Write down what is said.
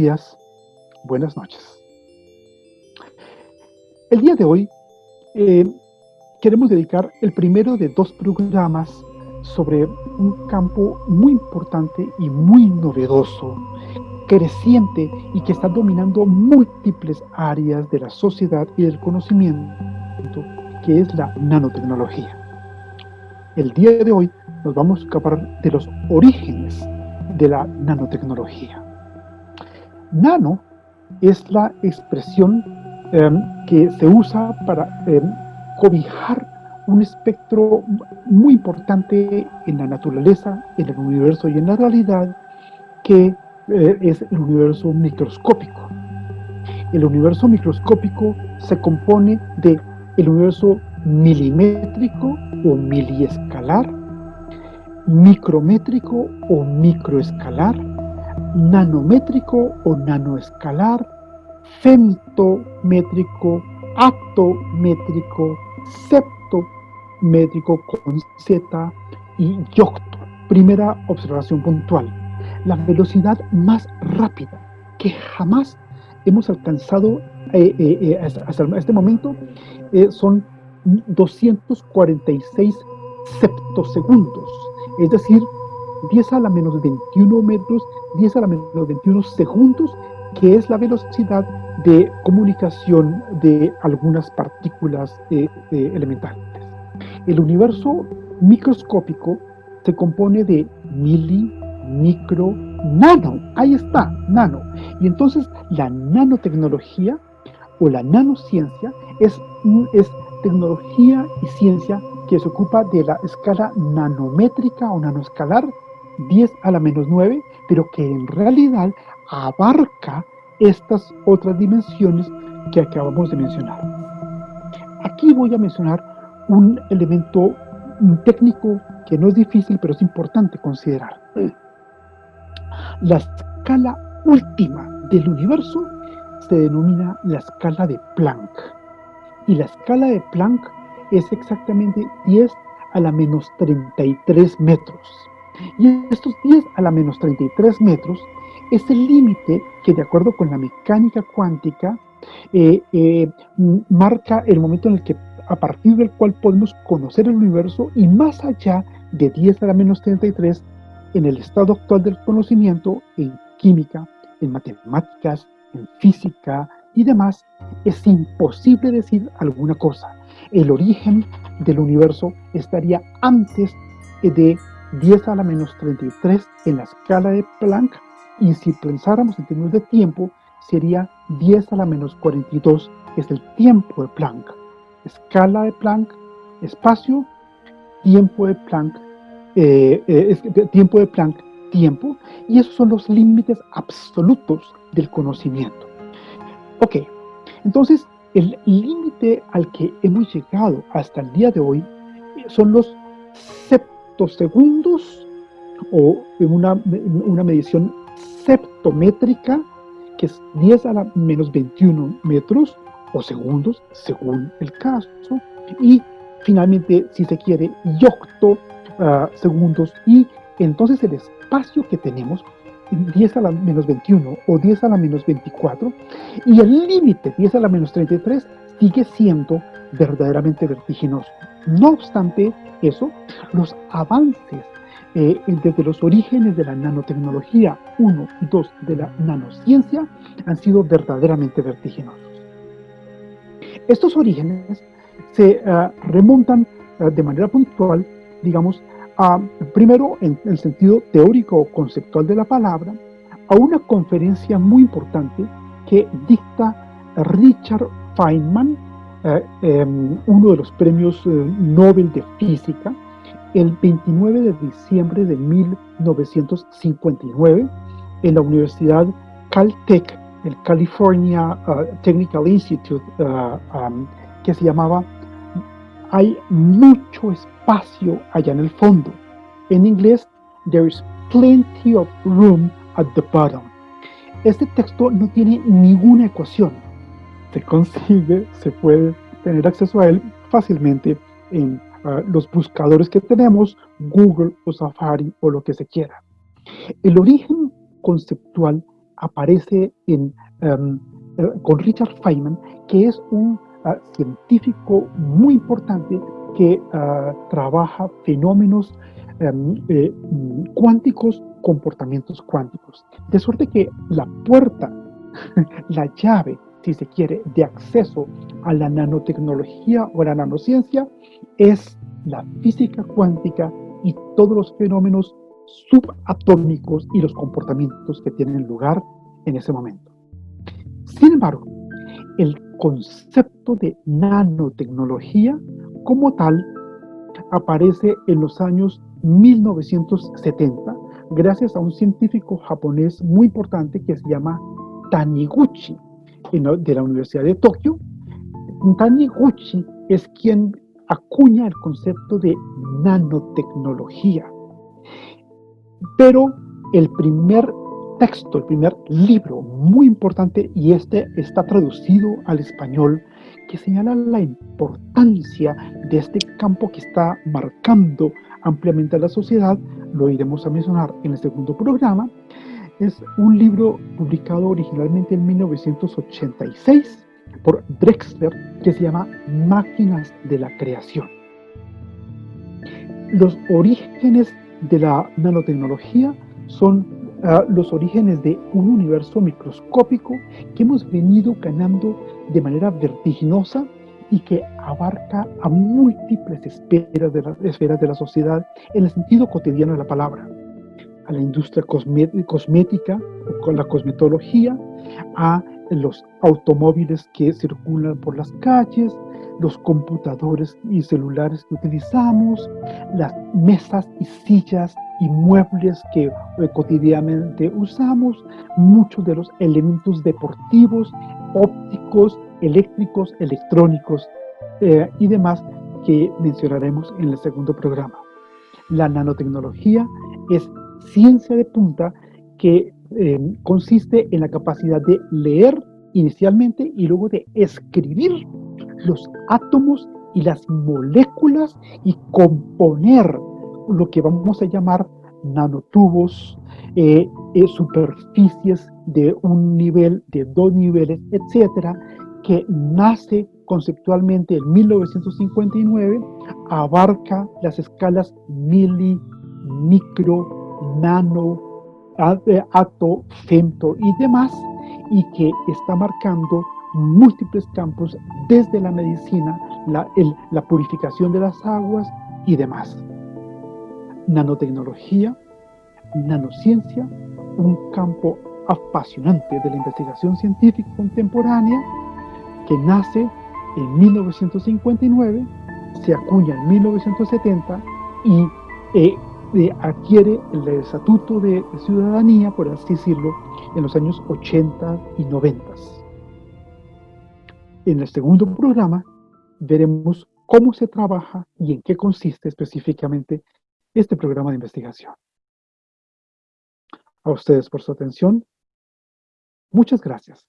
días, buenas noches. El día de hoy eh, queremos dedicar el primero de dos programas sobre un campo muy importante y muy novedoso, creciente y que está dominando múltiples áreas de la sociedad y del conocimiento, que es la nanotecnología. El día de hoy nos vamos a escapar de los orígenes de la nanotecnología. Nano es la expresión em, que se usa para em, cobijar un espectro muy importante en la naturaleza, en el universo y en la realidad, que eh, es el universo microscópico. El universo microscópico se compone de el universo milimétrico o miliescalar, micrométrico o microescalar, nanométrico o nanoescalar, femtométrico, atométrico, septométrico con Z y yocto. Primera observación puntual. La velocidad más rápida que jamás hemos alcanzado eh, eh, eh, hasta, este momento son 246 septosegundos, es decir, 10 a la menos 21 metros, 10 a la menos 21 segundos, que es la velocidad de comunicación de algunas partículas elementales. El universo microscópico se compone de mili, micro, nano. Ahí está, nano. Y entonces la nanotecnología o la nanociencia es, es tecnología y ciencia que se ocupa de la escala nanométrica o nanoescalar 10 a la menos 9, pero que en realidad abarca estas otras dimensiones que acabamos de mencionar. Aquí voy a mencionar un elemento técnico que no es difícil, pero es importante considerar. La escala última del universo se denomina la escala de Planck. Y la escala de Planck es exactamente 10 a la menos 33 metros. Y estos 10 a la menos 33 metros es el límite que de acuerdo con la mecánica cuántica eh, eh, marca el momento en el que a partir del cual podemos conocer el universo y más allá de 10 a la menos 33 en el estado actual del conocimiento, en química, en matemáticas, en física y demás, es imposible decir alguna cosa. El origen del universo estaría antes de 10 a la menos 33 en la escala de Planck y si pensáramos en términos de tiempo, sería 10 a la menos 42, que es el tiempo de Planck. Escala de Planck, espacio, tiempo de Planck, eh, eh, tiempo de Planck, tiempo, y esos son los límites absolutos del conocimiento. Ok, entonces el límite al que hemos llegado hasta el día de hoy son los septosegundos o una, una medición septométrica, que es 10 a la menos 21 metros o segundos, según el caso, y finalmente, si se quiere, yocto uh, segundos, y entonces el espacio que tenemos 10 a la menos 21 o 10 a la menos 24 y el límite 10 a la menos 33 sigue siendo verdaderamente vertiginoso. No obstante eso, los avances eh, desde los orígenes de la nanotecnología 1 y 2 de la nanociencia han sido verdaderamente vertiginosos. Estos orígenes se uh, remontan uh, de manera puntual, digamos, a, primero en el sentido teórico o conceptual de la palabra, a una conferencia muy importante que dicta Richard Feynman, uno de los premios Nobel de Física, el 29 de diciembre de 1959 en la Universidad Caltech, el California uh, Technical Institute, um, que se llamaba Hay mucho espacio allá en el fondo. En inglés, There is plenty of room at the bottom. Este texto no tiene ninguna ecuación. Se consigue, se puede tener acceso a él fácilmente en los buscadores que tenemos, Google o Safari o lo que se quiera. El origen conceptual aparece en, em, eh, con Richard Feynman, que es un ah, científico muy importante que ah, trabaja fenómenos em, eh, cuánticos, comportamientos cuánticos. De suerte que la puerta, la llave, si se quiere, de acceso a la nanotecnología o la nanociencia es la física cuántica y todos los fenómenos subatómicos y los comportamientos que tienen lugar en ese momento. Sin embargo, el concepto de nanotecnología como tal aparece en los años 1970 gracias a un científico japonés muy importante que se llama Taniguchi de la Universidad de Tokio. Taniguchi es quien acuña el concepto de nanotecnología. Pero el primer texto, el primer libro muy importante, y este está traducido al español, que señala la importancia de este campo que está marcando ampliamente a la sociedad, lo iremos a mencionar en el segundo programa, es un libro publicado originalmente en 1986 por Drexler que se llama Máquinas de la Creación. Los orígenes de la nanotecnología son ah, los orígenes de un universo microscópico que hemos venido ganando de manera vertiginosa y que abarca a múltiples esferas de, la, esferas de la sociedad en el sentido cotidiano de la palabra. A la industria cosmética, con la cosmetología, a los automóviles que circulan por las calles, los computadores y celulares que utilizamos, las mesas y sillas y muebles que eh, cotidianamente usamos, muchos de los elementos deportivos, ópticos, eléctricos, electrónicos eh, y demás que mencionaremos en el segundo programa. La nanotecnología es ciencia de punta que eh, consiste en la capacidad de leer inicialmente y luego de escribir los átomos y las moléculas y componer lo que vamos a llamar nanotubos, eh, eh, superficies de un nivel, de dos niveles, etcétera, que nace conceptualmente en 1959, abarca las escalas mili, micro, nano, ato, femto y demás, y que está marcando múltiples campos desde la medicina, la, la purificación de las aguas y demás. Nanotecnología, nanociencia, un campo apasionante de la investigación científica contemporánea que nace en 1959, se acuña en 1970 y eh, adquiere el estatuto de ciudadanía, por así decirlo, en los años 80 y 90. En el segundo programa veremos cómo se trabaja y en qué consiste específicamente este programa de investigación. A ustedes por su atención. Muchas gracias.